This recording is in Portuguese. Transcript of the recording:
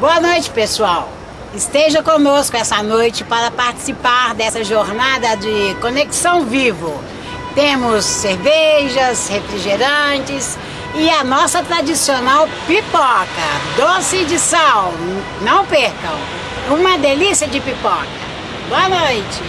Boa noite, pessoal. Esteja conosco essa noite para participar dessa jornada de Conexão Vivo. Temos cervejas, refrigerantes e a nossa tradicional pipoca, doce de sal. Não percam, uma delícia de pipoca. Boa noite.